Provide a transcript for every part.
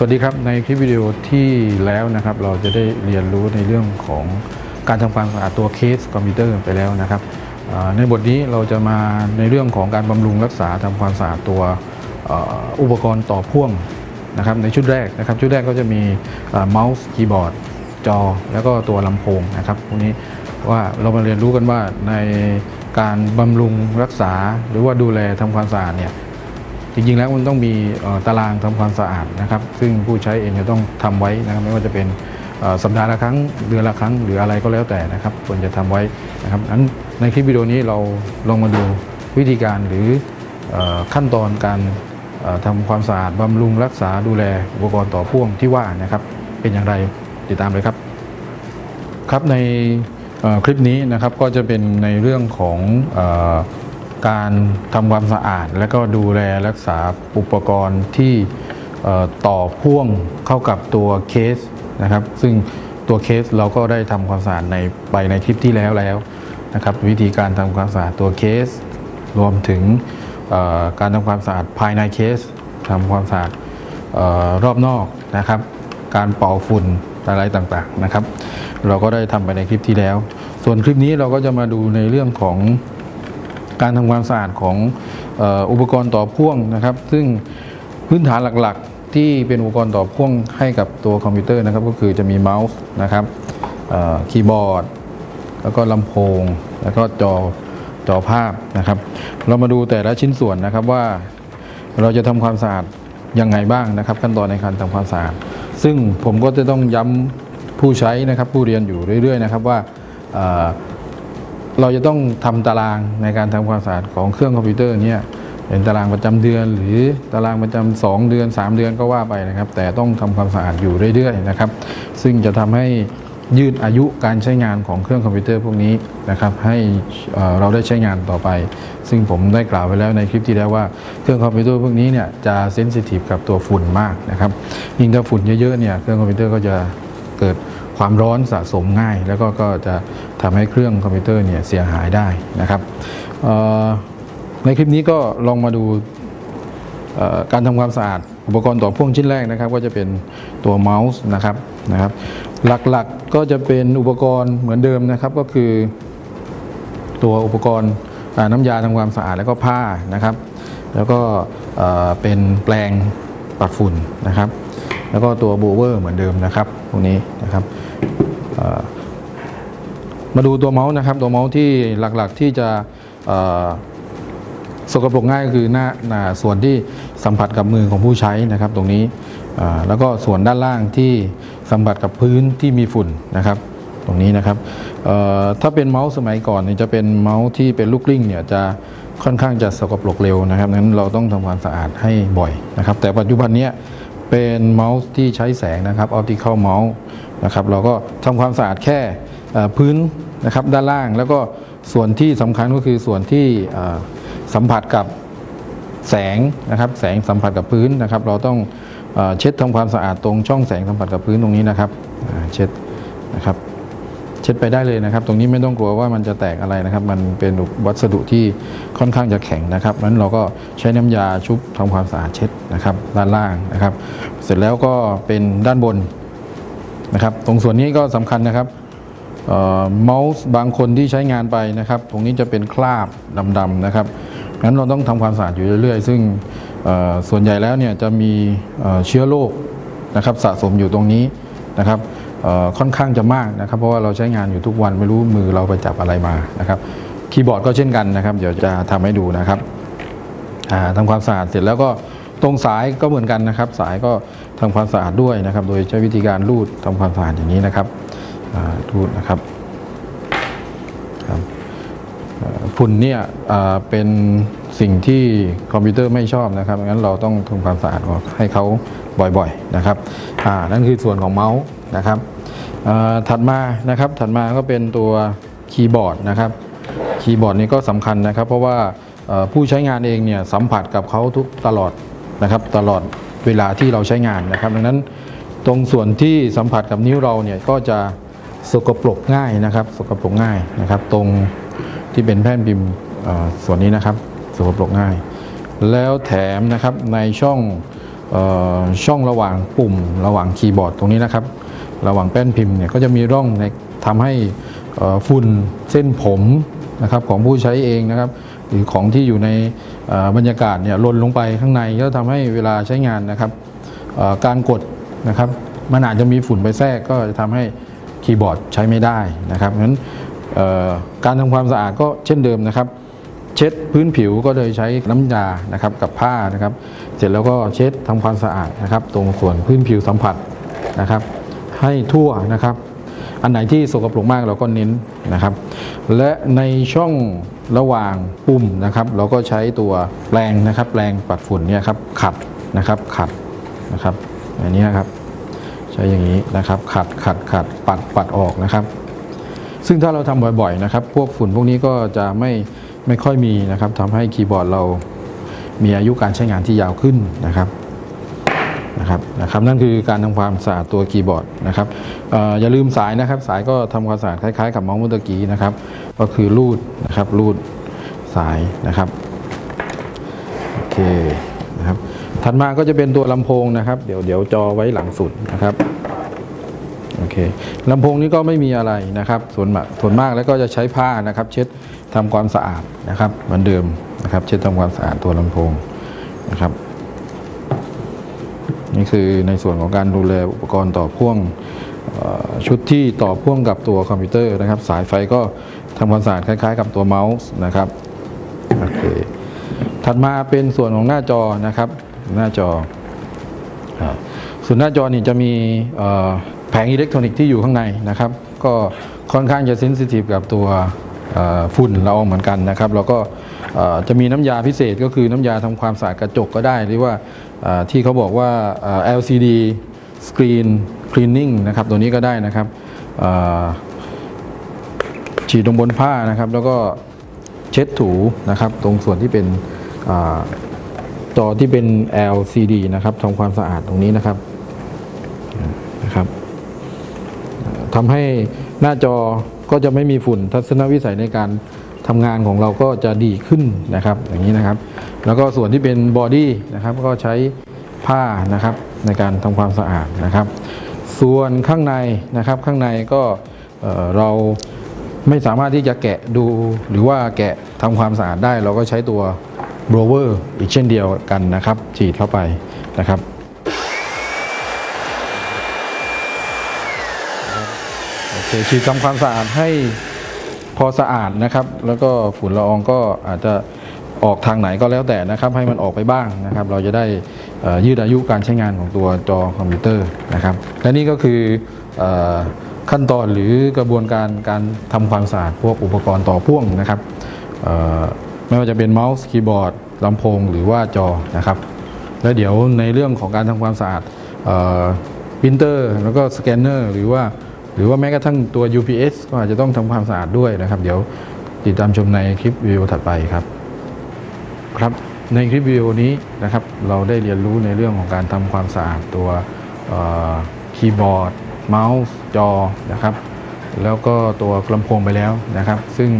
สวัสดีครับในคลิปวิดีโอที่แล้วนะครับ เราจะได้เรียนรู้ในเรื่องของการทำความสะอาดตัวเคสคอมพิวเตอร์ไปแล้วนะครับในบทนี้เราจะมาในเรื่องของการบำรุงรักษาทำความสะอาดตัวอุปกรณ์ต่อพ่วงนะครับในชุดแรกนะครับ ชุดแรกก็จะมีเมาส์คีย์บอร์ดจอ แล้วก็ตัวลำโพงนะครับพวกนี้ว่าเรามาเรียนรู้กันว่าในการบำรุงรักษาหรือว่าดูแลทำความสะอาดเนี่ย จริงๆแล้วมันต้องมีตารางทำความสะอาดนะครับ ซึ่งผู้ใช้เองจะต้องทำไว้นะครับไม่ว่าจะเป็นสัปดาห์ละครั้งเดือนละครั้งหรืออะไรก็แล้วแต่นะครับควรจะทำไว้นะครับนั้นในคลิปวิดีโอนี้เราลองมาดูวิธีการหรือขั้นตอนการเอ่อทำความสะอาดบำรุงรักษาดูแลอุปกรณ์ต่อพ่วงที่ว่านะครับ เป็นอย่างไรติดตามเลยครับ ครับในคลิปนี้นะครับก็จะเป็นในเรื่องของอ การทำความสะอาด และก็ดูแลรักษาอุปกรณ์ที่ต่อพ่วงเข้ากับตัวเคสนะครับ ซึ่งตัวเคสเราก็ได้ทำความสะอาดในไปในคลิปที่แล้วแล้วนะครับ วิธีการทำความสะอาดตัวเคส รวมถึงการทำความสะอาดภายในเคสทำความสะอาดออรอบนอกนะครับ การเป่าฝุ่นอะไรต่างๆนะครับ เราก็ได้ทำไปในคลิปที่แล้ว ส่วนคลิปนี้เราก็จะมาดูในเรื่องของ การทำความสะอาดของอุปกรณ์ต่อพ่วงนะครับ ซึ่งพื้นฐานหลักๆ ที่เป็นอุปกรณ์ต่อพ่วงให้กับตัวคอมพิวเตอร์นะครับ ก็คือจะมีเมาส์นะครับคีย์บอร์ด แล้วก็ลำโพง แล้วก็จอจอภาพนะครับ เรามาดูแต่ละชิ้นส่วนนะครับว่าเราจะทำความสะอาดยังไงบ้างนะครับ ขั้นตอนในการทำความสะอาด ซึ่งผมก็จะต้องย้ำผู้ใช้นะครับผู้เรียนอยู่เรื่อย ๆ นะครับว่า เราจะต้องทำตารางในการทำความสะอาดของเครื่องคอมพิวเตอร์เนี่ยเป็นตารางประจำเดือน หรือตารางประจำสองเดือน 3 เดือนก็ว่าไปนะครับ แต่ต้องทำความสะอาดอยู่เรื่อยๆนะครับ ซึ่งจะทำให้ยืดอายุการใช้งานของเครื่องคอมพิวเตอร์พวกนี้นะครับ ให้เอ่อเราได้ใช้งานต่อไป ซึ่งผมได้กล่าวไว้แล้วในคลิปที่แล้วว่าเครื่องคอมพิวเตอร์พวกนี้เนี่ยจะ sensitive กับตัวฝุ่นมากนะครับยิ่งถ้าฝุ่นเยอะๆเนี่ยเครื่องคอมพิวเตอร์ก็จะเกิด ความร้อนสะสมง่าย แล้วก็ก็จะทำให้เครื่องคอมพิวเตอร์เนี่ยเสียหายได้นะครับในคลิปนี้ก็ลองมาดูการทำความสะอาด อุปกรณ์ต่อพ่วงชิ้นแรกนะครับ ก็จะเป็นตัวเมาส์นะครับนะครับ หลักๆก็จะเป็นอุปกรณ์เหมือนเดิมนะครับ ก็คือ ตัวอุปกรณ์น้ำยาทำความสะอาดแล้วก็ผ้านะครับ แล้วก็เป็นแปลงปัดฝุ่นนะครับ แล้วก็ตัวโบเวอร์เหมือนเดิมนะครับพวกนี้นะครับ มาดูตัวเมาส์นะครับ ตัวเมาส์ที่หลักๆที่จะสกปรกง่ายก็คือหน้าหน้าส่วนที่สัมผัสกับมือของผู้ใช้นะครับ ตรงนี้แล้วก็ส่วนด้านล่างที่สัมผัสกับพื้นที่มีฝุ่นนะครับ ตรงนี้นะครับถ้าเป็นเมาส์สมัยก่อนเนี่ยจะเป็นเมาส์ที่เป็นลูกกลิ้งเนี่ยจะค่อนข้างจะสกปรกเร็วนะครับนั้นเราต้องทำความสะอาดให้บ่อยนะครับ แต่ปัจจุบันเนี้ย เป็นเมาส์ที่ใช้แสงนะครับ optical mouse นะครับเราก็ทำความสะอาดแค่พื้นนะครับด้านล่างแล้วก็ส่วนที่สำคัญก็คือส่วนที่สัมผัสกับแสงนะครับแสงสัมผัสกับพื้นนะครับ เราต้องเช็ดทำความสะอาดตรงช่องแสงสัมผัสกับพื้นตรงนี้นะครับเช็ดนะครับ ช็ดไปได้เลยนะครับ ตรงนี้ไม่ต้องกลัวว่ามันจะแตกอะไรนะครับ มันเป็นวัสดุที่ค่อนข้างจะแข็งนะครับนั้นเราก็ใช้น้ำยาชุบทำความสะอาดเช็ดนะครับ ด้านล่างนะครับ เสร็จแล้วก็เป็นด้านบนนะครับ ตรงส่วนนี้ก็สำคัญนะครับเมาส์บางคนที่ใช้งานไปนะครับ ตรงนี้จะเป็นคราบดำๆนะครับงั้นเราต้องทำความสะอาดอยู่เรื่อยๆ ซึ่งส่วนใหญ่แล้วเนี่ยจะมีเชื้อโรคนะครับสะสมอยู่ตรงนี้นะครับ ค่อนข้างจะมากนะครับ เพราะว่าเราใช้งานอยู่ทุกวันไม่รู้มือเราไปจับอะไรมานะครับคีย์บอร์ดก็เช่นกันนะครับ เดี๋ยวจะทำให้ดูนะครับอ่าทำความสะอาดเสร็จแล้วก็ตรงสายก็เหมือนกันนะครับ สายก็ทำความสะอาดด้วยนะครับ โดยใช้วิธีการรูดทำความสะอาดอย่างนี้นะครับอ่าทูดนะครับฝุ่นเนี่ยเป็นสิ่งที่คอมพิวเตอร์ไม่ชอบนะครับงั้นเราต้องทำความสะอาดออกให้เขา บ่อยๆนะครับอ่านั่นคือส่วนของเมาส์นะครับอ่าถัดมานะครับถัดมาก็เป็นตัวคีย์บอร์ดนะครับคีย์บอร์ดนี่ก็สำคัญนะครับ เพราะว่าผู้ใช้งานเองเนี่ยสัมผัสกับเขาทุกตลอดนะครับตลอดเวลาที่เราใช้งานนะครับ ดังนั้นตรงส่วนที่สัมผัสกับนิ้วเราเนี่ยก็จะสกปรกง่ายนะครับ สกปรกง่ายนะครับ ตรงที่เป็นแผ่นพิมพ์ส่วนนี้นะครับสกปรกง่าย แล้วแถมนะครับในช่อง ช่องระหว่างปุ่มระหว่างคีย์บอร์ดตรงนี้นะครับ ระหว่างแป้นพิมพ์เนี่ยก็จะมีร่องในทำให้ฝุ่นเส้นผมนะครับของผู้ใช้เองนะครับหรือของที่อยู่ในบรรยากาศเนี่ยล่นลงไปข้างในก็ทำให้เวลาใช้งานนะครับการกดนะครับมันอาจจะมีฝุ่นไปแทรกก็จะทำให้คีย์บอร์ดใช้ไม่ได้นะครับงั้นการทำความสะอาดก็เช่นเดิมนะครับ เช็ดพื้นผิวก็โดยใช้น้ำยานะครับกับผ้านะครับ เสร็จแล้วก็เช็ดทำความสะอาดนะครับ ตรงส่วนพื้นผิวสัมผัสนะครับ ให้ทั่วนะครับ อันไหนที่สกปรกมากเราก็เน้นนะครับ และในช่องระหว่างปุ่มนะครับ เราก็ใช้ตัวแปรงนะครับแปรงปัดฝุ่นเนี่ยครับขัดนะครับขัดนะครับอันนี้ครับใช้อย่างนี้นะครับขัดขัดขัดปัดปัดออกนะครับ ซึ่งถ้าเราทำบ่อยๆนะครับ พวกฝุ่นพวกนี้ก็จะไม่ ไม่ค่อยมีนะครับทำให้คีย์บอร์ดเรามีอายุการใช้งานที่ยาวขึ้นนะครับนะครับนะครับนั่นคือการทำความสะอาดตัวคีย์บอร์ดนะครับอออย่าลืมสายนะครับ สายก็ทำความสะอาดคล้ายๆ กับมาส์เมื่อกี้นะครับ ก็คือรูดนะครับรูดสายนะครับโอเคนะครับถัดมาก็จะเป็นตัวลำโพงนะครับ เดี๋ยวเดี๋ยวจอไว้หลังสุดนะครับโอเคลำโพงนี้ก็ไม่มีอะไรนะครับ ส่วนมากส่วนมากแล้วก็จะใช้ผ้านะครับ เช็ด ทำความสะอาดนะครับ เหมือนเดิมนะครับ เช็ดทำความสะอาดตัวลำโพงนะครับ นี่คือในส่วนของการดูแลอุปกรณ์ต่อพ่วงชุดที่ต่อพ่วงกับตัวคอมพิวเตอร์นะครับ สายไฟก็ทำความสะอาดคล้าย ๆ กับตัวเมาส์นะครับโอเคถัดมาเป็นส่วนของหน้าจอนะครับ หน้าจอส่วนหน้าจอนี่จะมีแผงอิเล็กทรอนิกส์ที่อยู่ข้างในนะครับ ก็ค่อนข้างจะ sensitive กับตัว ฝุ่นละอองเหมือนกันนะครับแล้วก็จะมีน้ำยาพิเศษก็คือน้ำยาทำความสะอาดกระจกก็ได้ หรือว่าที่เขาบอกว่า LCD Screen Cleaning นะครับตัวนี้ก็ได้นะครับฉีดลงบนผ้านะครับ แล้วก็เช็ดถูนะครับ ตรงส่วนที่เป็นอจอที่เป็น LCD นะครับทำความสะอาดตรงนี้นะครับนะครับทำให้ หน้าจอก็จะไม่มีฝุ่นทัศนวิสัยในการทำงานของเราก็จะดีขึ้นนะครับ อย่างนี้นะครับ แล้วก็ส่วนที่เป็นบอดี้นะครับก็ใช้ผ้านะครับในการทำความสะอาดนะครับ ส่วนข้างในนะครับข้างในก็เอ่อเราไม่สามารถที่จะแกะดูหรือว่าแกะทำความสะอาดได้ เราก็ใช้ตัวบรเวอร์อีกเช่นเดียวกันนะครับ ฉีดเข้าไปนะครับโอ เคฉีดทำความสะอาดให้พอสะอาดนะครับ แล้วก็ฝุ่นละอองก็อาจจะออกทางไหนก็แล้วแต่นะครับ ให้มันออกไปบ้างนะครับ เราจะได้ยืดอายุการใช้งานของตัวจอคอมพิวเตอร์นะครับ และนี่ก็คืออขั้นตอนหรือกระบวนการการทำความสะอาดพวกอุปกรณ์ต่อพ่วงนะครับไม่ว่าจะเป็นเมาส์คีย์บอร์ดลำโพงหรือว่าจอนะครับ แล้วเดี๋ยวในเรื่องของการทำความสะอาดปรินเตอร์แล้วก็สแกนเนอร์หรือว่า หรือว่าแม้กระทั่งตัว UPS ก็อาจจะต้องทำความสะอาดด้วยนะครับ เดี๋ยวติดตามชมในคลิปวิดีโอถัดไปครับครับในคลิปวิดีโอนี้นะครับเราได้เรียนรู้ในเรื่องของการทำความสะอาดตัวคีย์บอร์ด เมาส์จอนะครับ แล้วก็ตัวลำโพงไปแล้วนะครับ ซึ่ง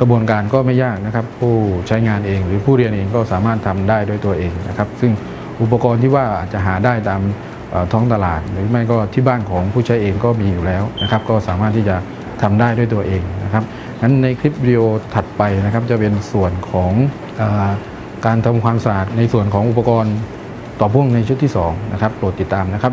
กระบวนการก็ไม่ยากนะครับ ผู้ใช้งานเองหรือผู้เรียนเองก็สามารถทำได้ด้วยตัวเองนะครับ ซึ่งอุปกรณ์ที่ว่าอาจจะหาได้ตาม ท้องตลาด หรือไม่ก็ที่บ้านของผู้ใช้เองก็มีอยู่แล้วนะครับก็สามารถที่จะทำได้ด้วยตัวเองนะครับงั้นในคลิปวิดีโอถัดไปนะครับจะเป็นส่วนของอการทำความสะอาดในส่วนของอุปกรณ์ต่อพ่วงในชุดที่สองนะครับโปรดติดตามนะครับ